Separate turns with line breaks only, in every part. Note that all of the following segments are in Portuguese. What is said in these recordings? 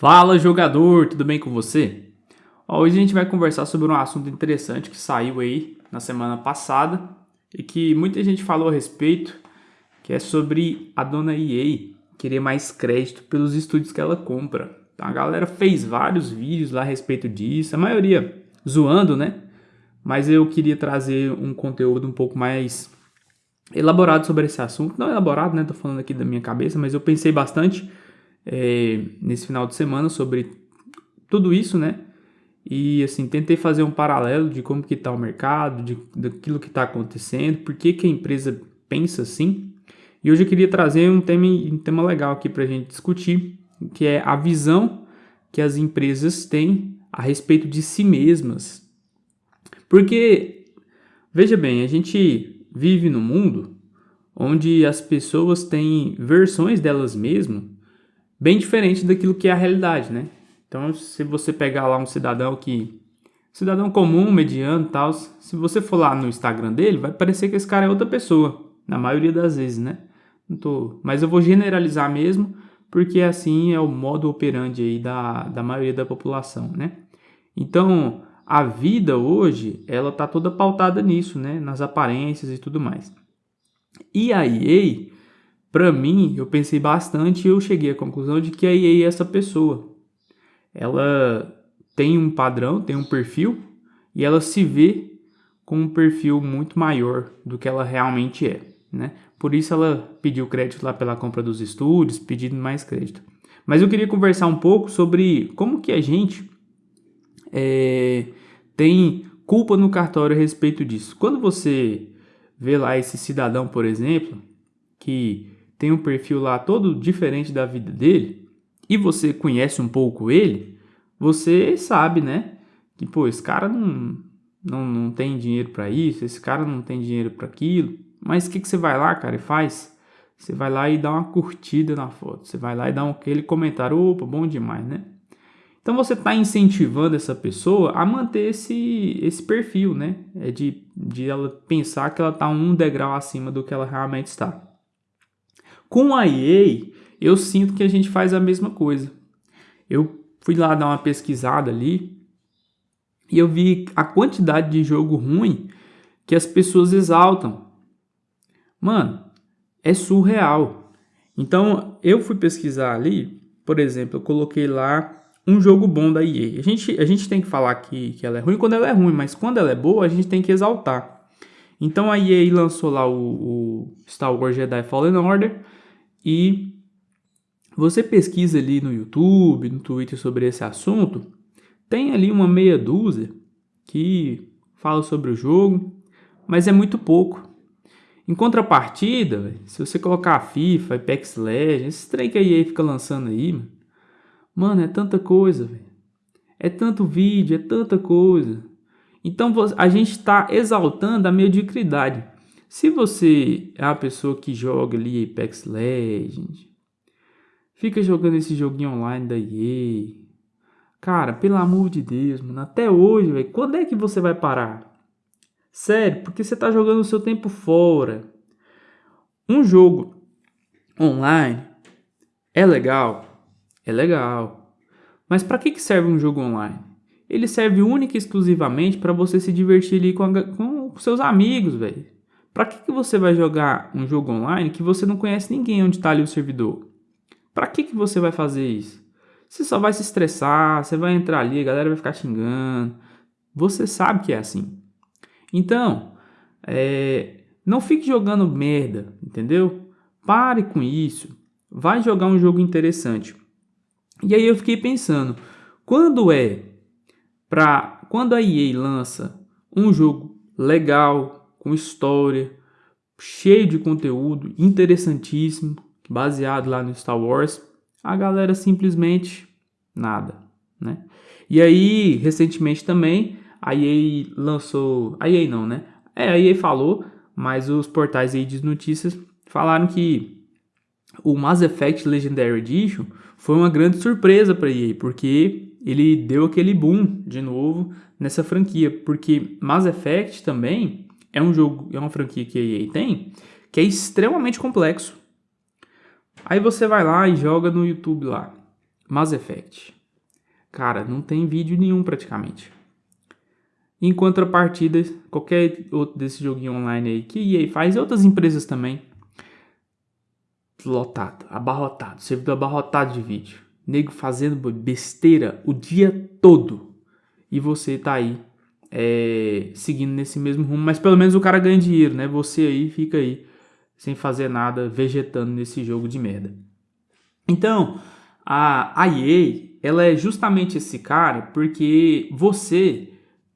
Fala jogador, tudo bem com você? Ó, hoje a gente vai conversar sobre um assunto interessante que saiu aí na semana passada e que muita gente falou a respeito, que é sobre a dona EA querer mais crédito pelos estúdios que ela compra. Então a galera fez vários vídeos lá a respeito disso, a maioria zoando, né? Mas eu queria trazer um conteúdo um pouco mais elaborado sobre esse assunto. Não elaborado, né? Tô falando aqui da minha cabeça, mas eu pensei bastante é, nesse final de semana sobre tudo isso, né? E assim, tentei fazer um paralelo de como que está o mercado, de, daquilo que está acontecendo, por que, que a empresa pensa assim. E hoje eu queria trazer um tema, um tema legal aqui para a gente discutir, que é a visão que as empresas têm a respeito de si mesmas. Porque, veja bem, a gente vive num mundo onde as pessoas têm versões delas mesmas bem diferente daquilo que é a realidade, né? Então, se você pegar lá um cidadão que cidadão comum, mediano, tal, se você for lá no Instagram dele, vai parecer que esse cara é outra pessoa, na maioria das vezes, né? Não tô, mas eu vou generalizar mesmo, porque assim é o modo operandi aí da, da maioria da população, né? Então, a vida hoje, ela tá toda pautada nisso, né? Nas aparências e tudo mais. E a EA, para mim, eu pensei bastante e eu cheguei à conclusão de que a EA é essa pessoa. Ela tem um padrão, tem um perfil e ela se vê com um perfil muito maior do que ela realmente é, né? Por isso ela pediu crédito lá pela compra dos estúdios, pedindo mais crédito. Mas eu queria conversar um pouco sobre como que a gente é, tem culpa no cartório a respeito disso. Quando você vê lá esse cidadão, por exemplo, que tem um perfil lá todo diferente da vida dele, e você conhece um pouco ele, você sabe, né? Que, pô, esse cara não, não, não tem dinheiro para isso, esse cara não tem dinheiro para aquilo. Mas o que, que você vai lá, cara, e faz? Você vai lá e dá uma curtida na foto. Você vai lá e dá aquele comentário, opa, bom demais, né? Então você está incentivando essa pessoa a manter esse, esse perfil, né? É de, de ela pensar que ela está um degrau acima do que ela realmente está. Com a EA, eu sinto que a gente faz a mesma coisa. Eu fui lá dar uma pesquisada ali e eu vi a quantidade de jogo ruim que as pessoas exaltam. Mano, é surreal. Então, eu fui pesquisar ali, por exemplo, eu coloquei lá um jogo bom da EA. A gente, a gente tem que falar que, que ela é ruim quando ela é ruim, mas quando ela é boa, a gente tem que exaltar. Então a EA lançou lá o, o Star Wars Jedi Fallen Order, e você pesquisa ali no YouTube, no Twitter sobre esse assunto, tem ali uma meia dúzia que fala sobre o jogo, mas é muito pouco. Em contrapartida, se você colocar FIFA, Apex Legends, esse trem que a EA fica lançando aí, mano, é tanta coisa, é tanto vídeo, é tanta coisa. Então a gente está exaltando a mediocridade. Se você é a pessoa que joga ali Apex Legends, fica jogando esse joguinho online da EA, cara, pelo amor de Deus, mano, até hoje, velho, quando é que você vai parar? Sério, porque você tá jogando o seu tempo fora. Um jogo online é legal, é legal. Mas para que, que serve um jogo online? Ele serve única e exclusivamente para você se divertir ali com, a, com seus amigos, velho. Para que, que você vai jogar um jogo online que você não conhece ninguém onde está ali o servidor? Para que, que você vai fazer isso? Você só vai se estressar, você vai entrar ali, a galera vai ficar xingando. Você sabe que é assim. Então, é, não fique jogando merda, entendeu? Pare com isso. Vai jogar um jogo interessante. E aí eu fiquei pensando, quando é para quando a EA lança um jogo legal, com história, cheio de conteúdo, interessantíssimo, baseado lá no Star Wars, a galera simplesmente nada, né? E aí, recentemente também, a EA lançou, a EA não, né? É, a EA falou, mas os portais aí de notícias falaram que o Mass Effect Legendary Edition foi uma grande surpresa para a EA, porque ele deu aquele boom de novo nessa franquia, porque Mass Effect também é um jogo, é uma franquia que a EA tem, que é extremamente complexo. Aí você vai lá e joga no YouTube lá. Mass Effect. Cara, não tem vídeo nenhum praticamente. Em contrapartida, qualquer outro desse joguinho online aí que EA faz, e outras empresas também, lotado, abarrotado, servidor abarrotado de vídeo. Nego fazendo besteira o dia todo. E você tá aí é, seguindo nesse mesmo rumo, mas pelo menos o cara ganha dinheiro, né? Você aí fica aí sem fazer nada, vegetando nesse jogo de merda. Então, a, a EA, ela é justamente esse cara porque você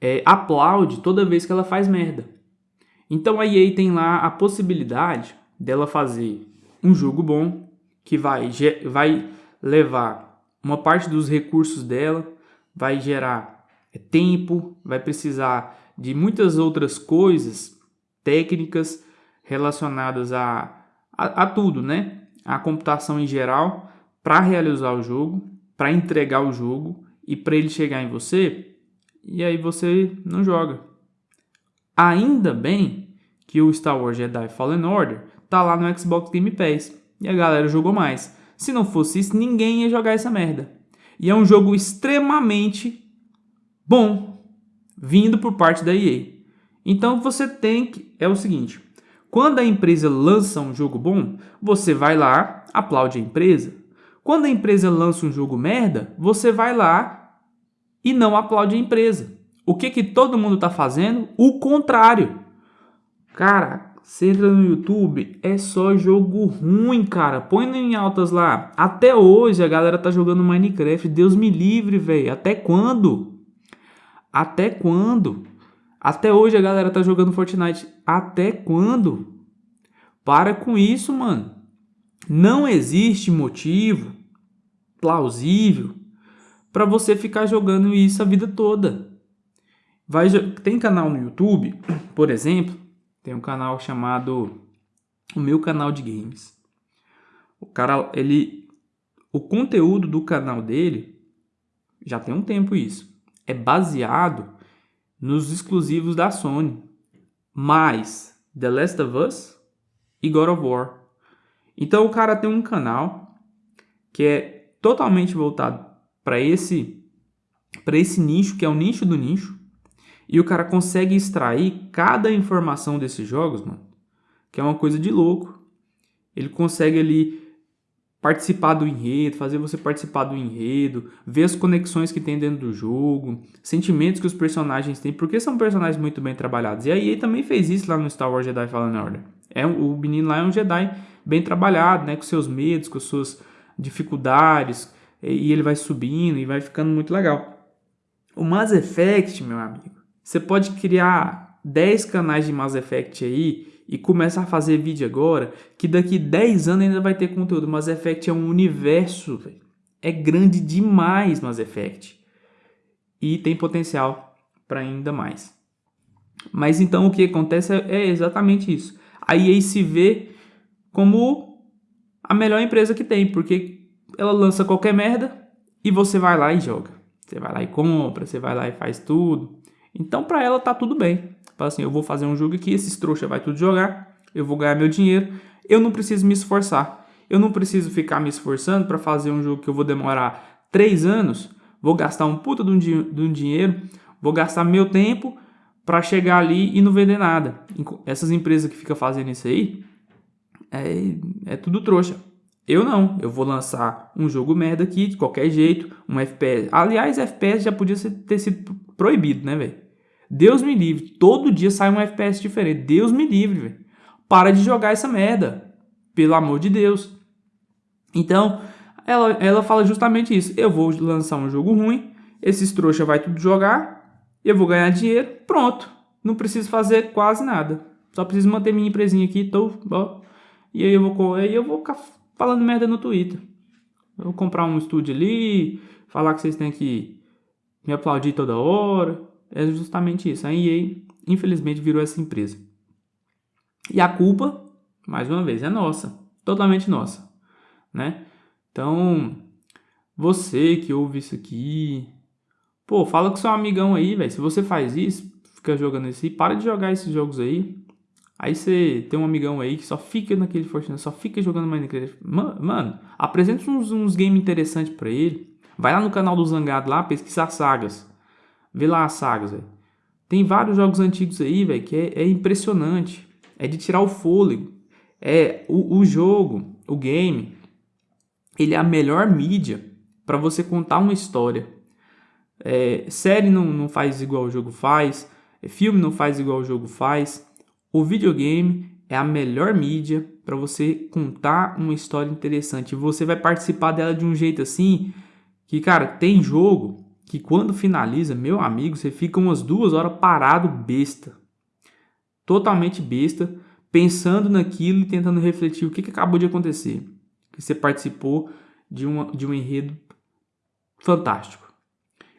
é, aplaude toda vez que ela faz merda. Então a EA tem lá a possibilidade dela fazer um jogo bom que vai, vai levar uma parte dos recursos dela, vai gerar é, tempo, vai precisar de muitas outras coisas técnicas relacionadas a, a, a tudo, né? A computação em geral para realizar o jogo, para entregar o jogo e para ele chegar em você, e aí você não joga. Ainda bem que o Star Wars Jedi Fallen Order tá lá no Xbox Game Pass e a galera jogou mais. Se não fosse isso, ninguém ia jogar essa merda. E é um jogo extremamente bom, vindo por parte da EA. Então você tem que. É o seguinte: quando a empresa lança um jogo bom, você vai lá, aplaude a empresa. Quando a empresa lança um jogo merda, você vai lá e não aplaude a empresa. O que, que todo mundo está fazendo? O contrário. Cara, você entra no YouTube, é só jogo ruim, cara. Põe em altas lá. Até hoje a galera tá jogando Minecraft. Deus me livre, velho. Até quando? Até quando? Até hoje a galera tá jogando Fortnite. Até quando? Para com isso, mano. Não existe motivo plausível para você ficar jogando isso a vida toda. Vai, tem canal no YouTube, por exemplo, tem um canal chamado o meu canal de games. O cara, ele o conteúdo do canal dele já tem um tempo isso. É baseado nos exclusivos da Sony, mais The Last of Us e God of War. Então o cara tem um canal que é totalmente voltado para esse para esse nicho, que é o nicho do nicho, e o cara consegue extrair cada informação desses jogos, mano, que é uma coisa de louco. Ele consegue ali participar do enredo, fazer você participar do enredo, ver as conexões que tem dentro do jogo, sentimentos que os personagens têm, porque são personagens muito bem trabalhados. E a EA também fez isso lá no Star Wars Jedi Fallen Order. É, o menino lá é um Jedi bem trabalhado, né, com seus medos, com suas dificuldades, e ele vai subindo e vai ficando muito legal. O Mass Effect, meu amigo, você pode criar 10 canais de Mass Effect aí e começar a fazer vídeo agora, que daqui 10 anos ainda vai ter conteúdo. Mass Effect é um universo, véio. é grande demais Mass Effect. E tem potencial para ainda mais. Mas então o que acontece é, é exatamente isso. A EA se vê como a melhor empresa que tem, porque ela lança qualquer merda e você vai lá e joga. Você vai lá e compra, você vai lá e faz tudo. Então para ela tá tudo bem. Fala assim, eu vou fazer um jogo aqui, esses trouxa vai tudo jogar, eu vou ganhar meu dinheiro, eu não preciso me esforçar. Eu não preciso ficar me esforçando para fazer um jogo que eu vou demorar 3 anos, vou gastar um puta de um, de um dinheiro, vou gastar meu tempo para chegar ali e não vender nada. Essas empresas que ficam fazendo isso aí, é, é tudo trouxa. Eu não, eu vou lançar um jogo merda aqui, de qualquer jeito, um FPS. Aliás, FPS já podia ter sido proibido, né, velho? Deus me livre, todo dia sai um FPS diferente. Deus me livre, velho. Para de jogar essa merda, pelo amor de Deus. Então, ela, ela fala justamente isso. Eu vou lançar um jogo ruim, esses trouxa vai tudo jogar, eu vou ganhar dinheiro, pronto. Não preciso fazer quase nada. Só preciso manter minha empresinha aqui, tô, ó, e aí eu vou, aí eu vou ficar falando merda no Twitter. Eu vou comprar um estúdio ali, falar que vocês têm que me aplaudir toda hora. É justamente isso. A EA, infelizmente, virou essa empresa. E a culpa, mais uma vez, é nossa. Totalmente nossa. Né? Então, você que ouve isso aqui, pô, fala com seu amigão aí, velho. Se você faz isso, fica jogando isso aí, para de jogar esses jogos aí. Aí você tem um amigão aí que só fica naquele Fortnite, só fica jogando Minecraft. Mano, apresenta uns, uns games interessantes pra ele. Vai lá no canal do Zangado lá, pesquisa as sagas. Vê lá as sagas, velho. Tem vários jogos antigos aí, velho, que é, é, impressionante. É de tirar o fôlego. É o, o jogo, o game, ele é a melhor mídia para você contar uma história. É, série não, não faz igual o jogo faz, é, filme não faz igual o jogo faz. O videogame é a melhor mídia para você contar uma história interessante. Você vai participar dela de um jeito assim que, cara, tem jogo que quando finaliza, meu amigo, você fica umas duas horas parado besta. Totalmente besta, pensando naquilo e tentando refletir o que, que acabou de acontecer. Que você participou de, uma, de um enredo fantástico.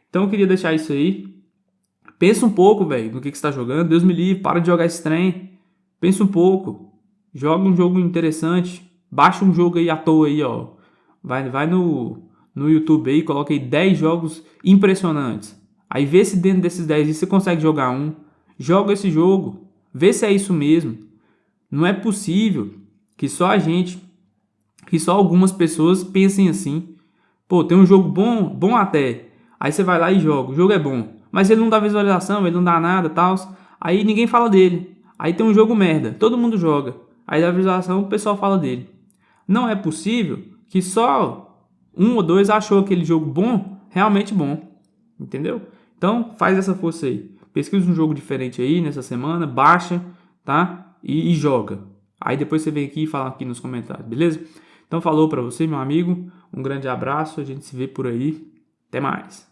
Então eu queria deixar isso aí. Pensa um pouco, velho, no que, que você está jogando. Deus me livre, para de jogar esse trem. Pensa um pouco. Joga um jogo interessante. Baixa um jogo aí à toa aí, ó. Vai, vai no, no YouTube aí, coloca aí 10 jogos impressionantes. Aí vê se dentro desses 10 você consegue jogar um. Joga esse jogo. Vê se é isso mesmo. Não é possível que só a gente, que só algumas pessoas pensem assim. Pô, tem um jogo bom, bom até. Aí você vai lá e joga. O jogo é bom. Mas ele não dá visualização, ele não dá nada, tal. Aí ninguém fala dele. Aí tem um jogo merda. Todo mundo joga. Aí dá visualização, o pessoal fala dele. Não é possível que só um ou dois achou aquele jogo bom, realmente bom. Entendeu? Então, faz essa força aí. Pesquisa um jogo diferente aí nessa semana, baixa, tá? E, e joga. Aí depois você vem aqui e fala aqui nos comentários, beleza? Então falou para você, meu amigo. Um grande abraço, a gente se vê por aí. Até mais.